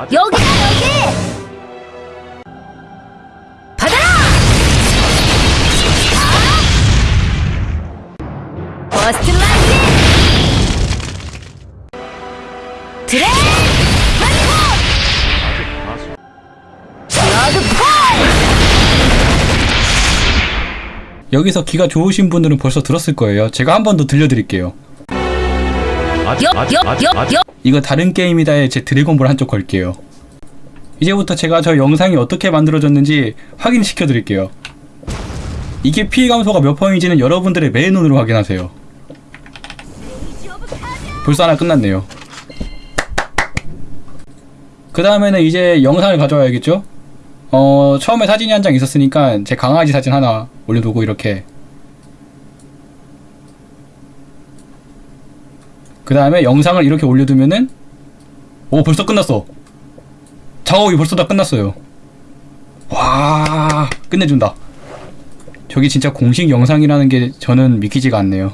여기다 여기! 받아라! 아! 버스트 라이트! 드레! 한국! 러드 폴! 여기서 귀가 좋으신 분들은 벌써 들었을 거예요. 제가 한 번 더 들려드릴게요. 여, 여, 여, 여! 이거 다른 게임이다에 제 드래곤볼 한쪽 걸게요. 이제부터 제가 저 영상이 어떻게 만들어졌는지 확인시켜 드릴게요. 이게 피해 감소가 몇 퍼인지는 여러분들의 맨눈으로 확인하세요. 벌써 하나 끝났네요. 그 다음에는 이제 영상을 가져와야겠죠? 어, 처음에 사진이 한 장 있었으니까 제 강아지 사진 하나 올려두고 이렇게 그 다음에 영상을 이렇게 올려두면은 오 벌써 끝났어. 작업이 벌써 다 끝났어요. 와 끝내준다. 저게 진짜 공식 영상이라는 게 저는 믿기지가 않네요